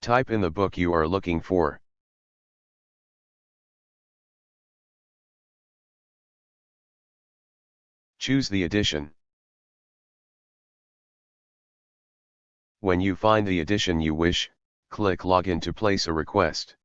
Type in the book you are looking for. Choose the edition. When you find the edition you wish, click Login to place a request.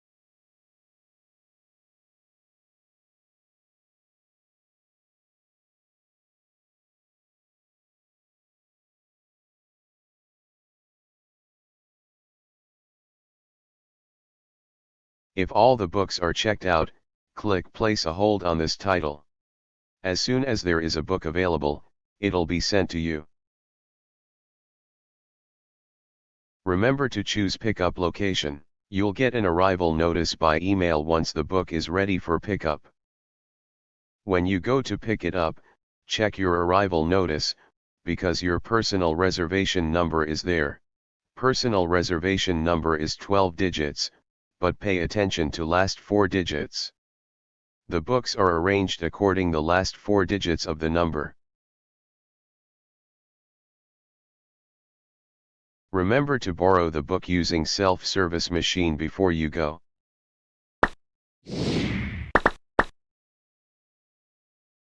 If all the books are checked out, click place a hold on this title. As soon as there is a book available, it'll be sent to you. Remember to choose pickup location, you'll get an arrival notice by email once the book is ready for pickup. When you go to pick it up, check your arrival notice, because your personal reservation number is there. Personal reservation number is 12 digits, but pay attention to last four digits. The books are arranged according the last four digits of the number. Remember to borrow the book using self-service machine before you go.